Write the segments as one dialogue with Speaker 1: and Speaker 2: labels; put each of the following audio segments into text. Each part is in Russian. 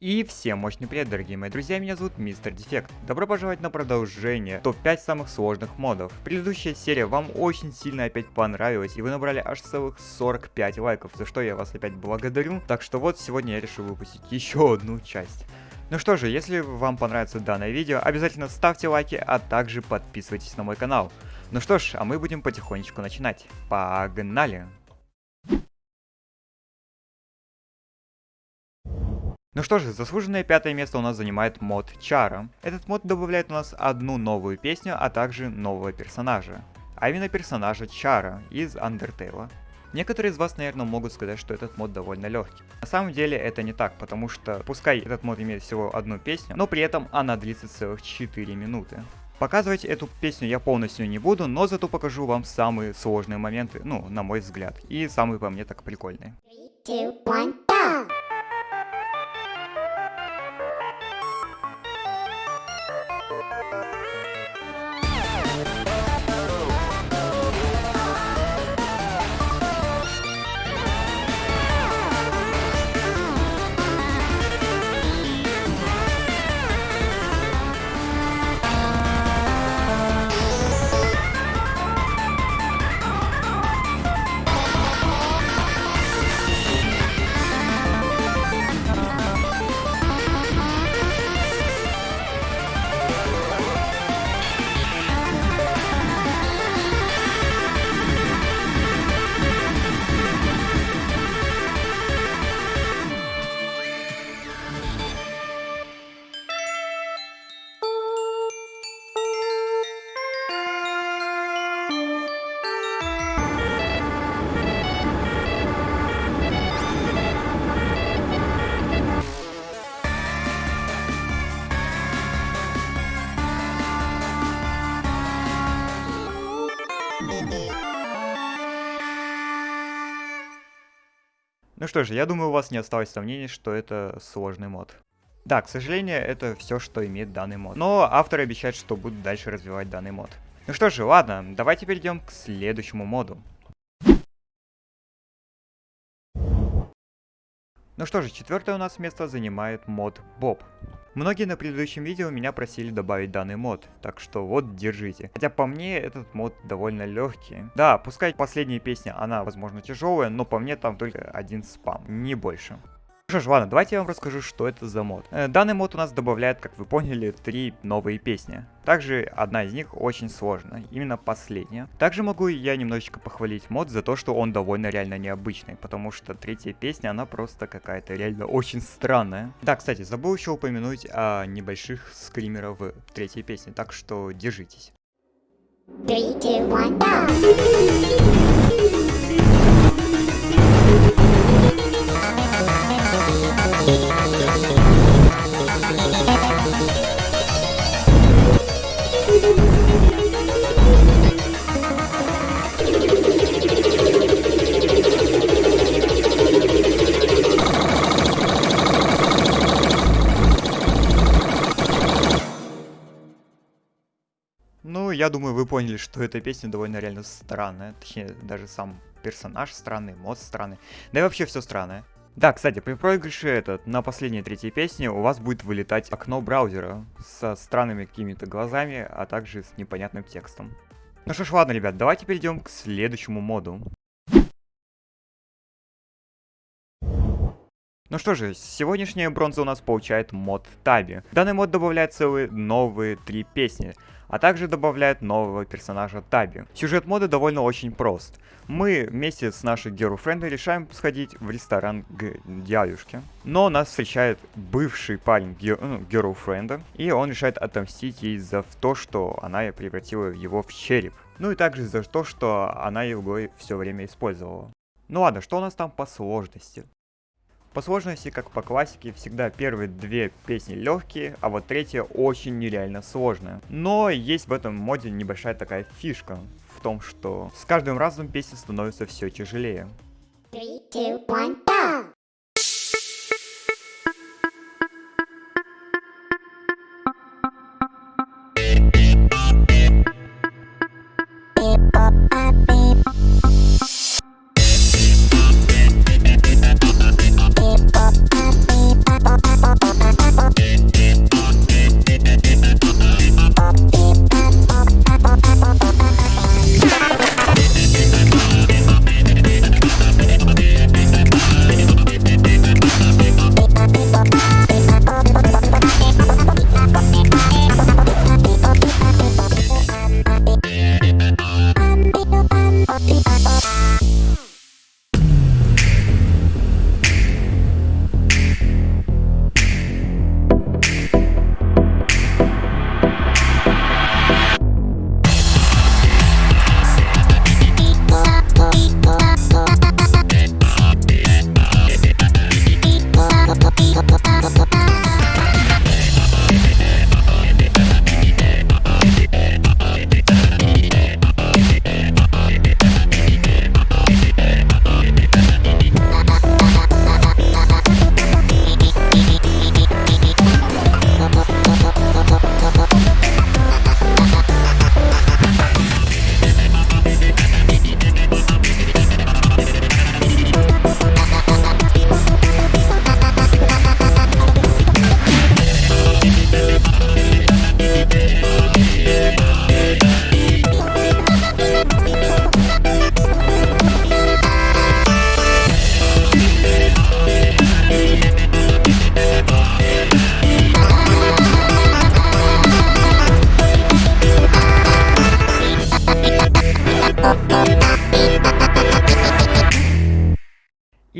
Speaker 1: И всем мощный привет, дорогие мои друзья, меня зовут Мистер Дефект. Добро пожаловать на продолжение топ-5 самых сложных модов. Предыдущая серия вам очень сильно опять понравилась, и вы набрали аж целых 45 лайков, за что я вас опять благодарю. Так что вот, сегодня я решил выпустить еще одну часть. Ну что же, если вам понравится данное видео, обязательно ставьте лайки, а также подписывайтесь на мой канал. Ну что ж, а мы будем потихонечку начинать. Погнали! Ну что же, заслуженное пятое место у нас занимает мод Чара. Этот мод добавляет у нас одну новую песню, а также нового персонажа. А именно персонажа Чара из Undertale. Некоторые из вас, наверное, могут сказать, что этот мод довольно легкий. На самом деле это не так, потому что пускай этот мод имеет всего одну песню, но при этом она длится целых 4 минуты. Показывать эту песню я полностью не буду, но зато покажу вам самые сложные моменты, ну, на мой взгляд, и самые по мне так прикольные. 3, 2, 1, что же, я думаю, у вас не осталось сомнений, что это сложный мод. Да, к сожалению, это все, что имеет данный мод. Но авторы обещают, что будут дальше развивать данный мод. Ну что же, ладно, давайте перейдем к следующему моду. Ну что же, четвертое у нас место занимает мод Боб. Многие на предыдущем видео меня просили добавить данный мод, так что вот держите. Хотя по мне этот мод довольно легкий. Да, пускай последняя песня, она возможно тяжелая, но по мне там только один спам, не больше. Что ж, ладно, давайте я вам расскажу, что это за мод. Э, данный мод у нас добавляет, как вы поняли, три новые песни. Также одна из них очень сложная, именно последняя. Также могу я немножечко похвалить мод за то, что он довольно реально необычный, потому что третья песня, она просто какая-то реально очень странная. Да, кстати, забыл еще упомянуть о небольших скримерах в третьей песне, так что держитесь. Three, two, one, Ну, я думаю, вы поняли, что эта песня довольно реально странная. Точнее, даже сам персонаж странный, мод странный. Да и вообще все странное. Да, кстати, при проигрыше этот, на последней третьей песне у вас будет вылетать окно браузера со странными какими-то глазами, а также с непонятным текстом. Ну что ж, ладно, ребят, давайте перейдем к следующему моду. Ну что же, сегодняшняя бронза у нас получает мод Таби. Данный мод добавляет целые новые три песни а также добавляет нового персонажа Таби. Сюжет мода довольно очень прост. Мы вместе с нашей герл-френдой решаем сходить в ресторан к дядюшке. Но нас встречает бывший парень ну, и он решает отомстить ей за то, что она превратила его в череп. Ну и также за то, что она его все время использовала. Ну ладно, что у нас там по сложности? По сложности, как по классике, всегда первые две песни легкие, а вот третья очень нереально сложная. Но есть в этом моде небольшая такая фишка, в том, что с каждым разом песня становится все тяжелее. Three, two, one,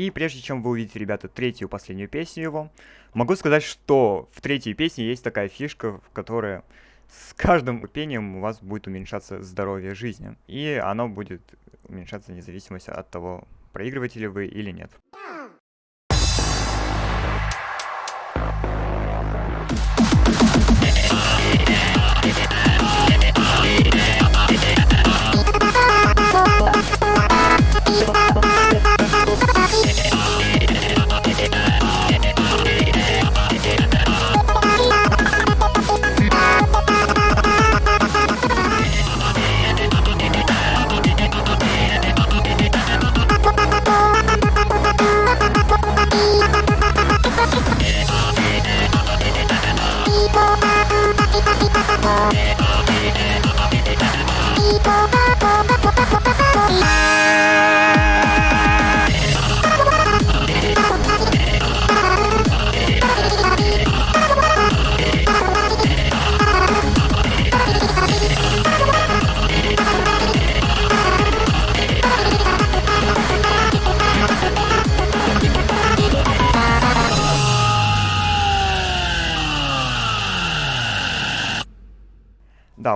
Speaker 1: И прежде чем вы увидите, ребята, третью последнюю песню его, могу сказать, что в третьей песне есть такая фишка, в которой с каждым пением у вас будет уменьшаться здоровье жизни. И оно будет уменьшаться вне зависимости от того, проигрываете ли вы или нет. Да,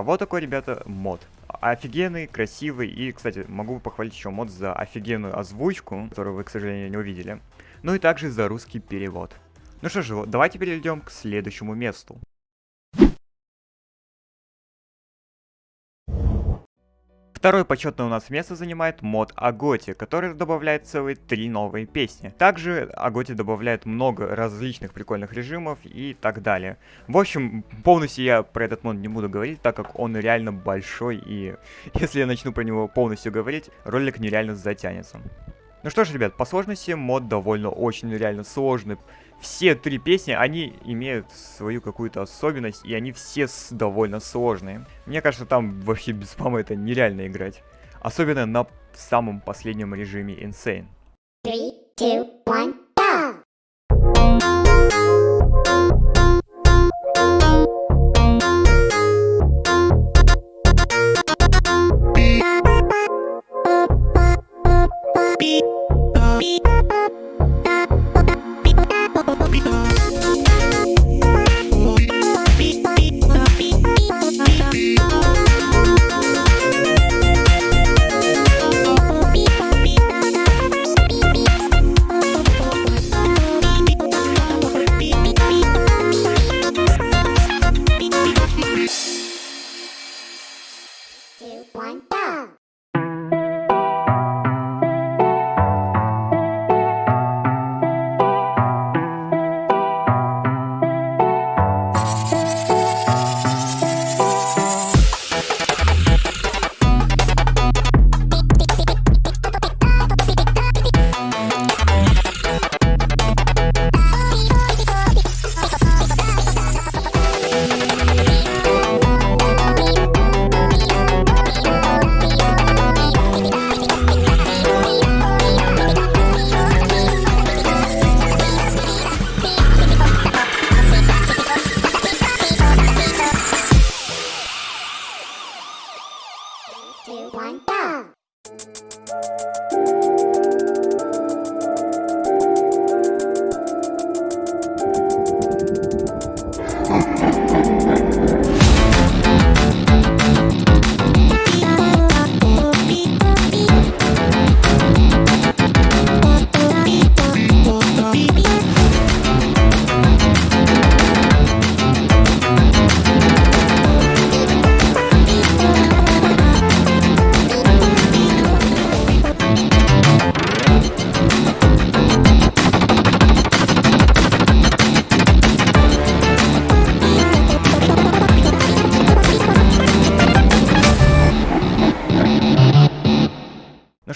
Speaker 1: вот такой, ребята, мод. Офигенный, красивый и, кстати, могу похвалить еще мод за офигенную озвучку, которую вы, к сожалению, не увидели. Ну и также за русский перевод. Ну что же, давайте перейдем к следующему месту. Второе почетное у нас место занимает мод Аготи, который добавляет целые три новые песни. Также Аготи добавляет много различных прикольных режимов и так далее. В общем, полностью я про этот мод не буду говорить, так как он реально большой и если я начну про него полностью говорить, ролик нереально затянется. Ну что ж, ребят, по сложности мод довольно очень реально сложный все три песни, они имеют свою какую-то особенность, и они все довольно сложные. Мне кажется, там вообще без спама это нереально играть. Особенно на самом последнем режиме Insane. Three, two, one. two, one, go!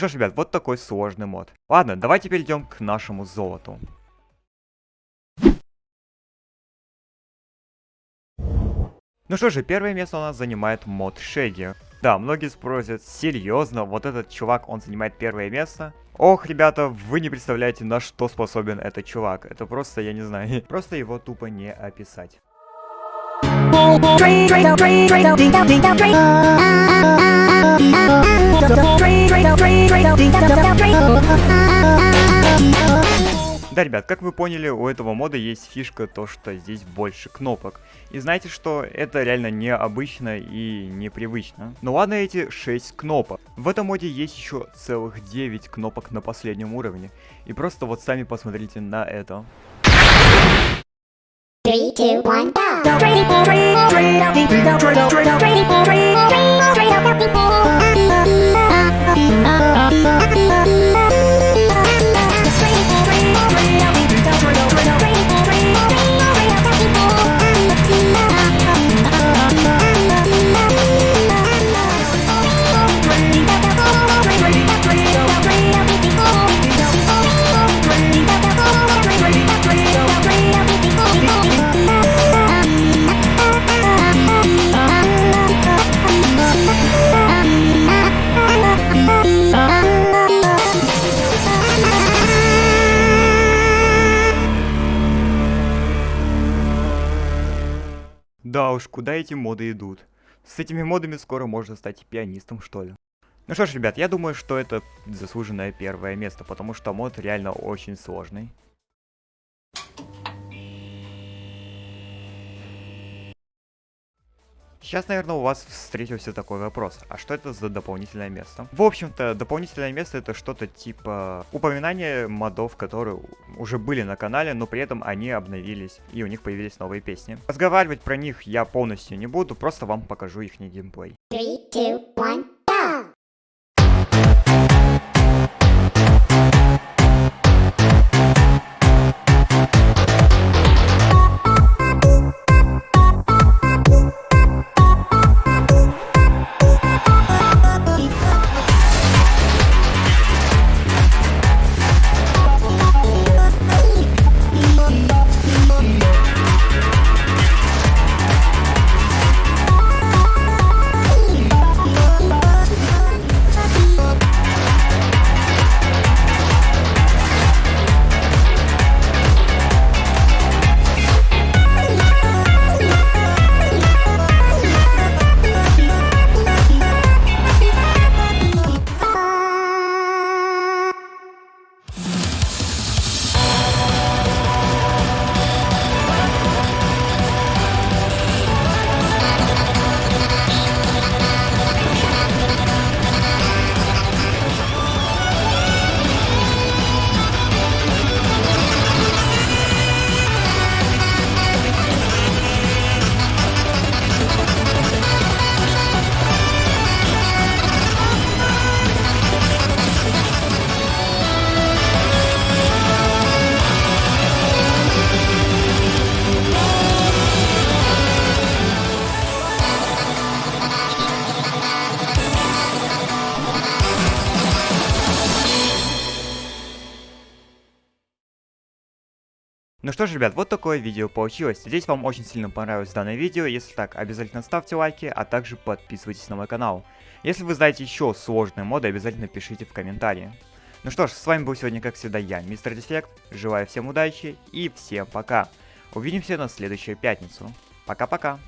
Speaker 1: Что ж, ребят, вот такой сложный мод. Ладно, давайте перейдем к нашему золоту. Ну что же, первое место у нас занимает мод Шеди. Да, многие спросят, серьезно, вот этот чувак, он занимает первое место? Ох, ребята, вы не представляете, на что способен этот чувак. Это просто, я не знаю, просто его тупо не описать. Да, ребят, как вы поняли, у этого мода есть фишка то, что здесь больше кнопок. И знаете что, это реально необычно и непривычно. Но ладно эти 6 кнопок. В этом моде есть еще целых 9 кнопок на последнем уровне. И просто вот сами посмотрите на это. Three, two, one, go! Куда эти моды идут? С этими модами скоро можно стать пианистом, что ли. Ну что ж, ребят, я думаю, что это заслуженное первое место, потому что мод реально очень сложный. Сейчас, наверное, у вас встретился такой вопрос. А что это за дополнительное место? В общем-то, дополнительное место это что-то типа упоминания модов, которые уже были на канале, но при этом они обновились и у них появились новые песни. Разговаривать про них я полностью не буду, просто вам покажу их геймплей. Three, two, one. Ну что ж, ребят, вот такое видео получилось. Надеюсь, вам очень сильно понравилось данное видео. Если так, обязательно ставьте лайки, а также подписывайтесь на мой канал. Если вы знаете еще сложные моды, обязательно пишите в комментарии. Ну что ж, с вами был сегодня, как всегда, я, Мистер Дефект. Желаю всем удачи и всем пока. Увидимся на следующую пятницу. Пока-пока.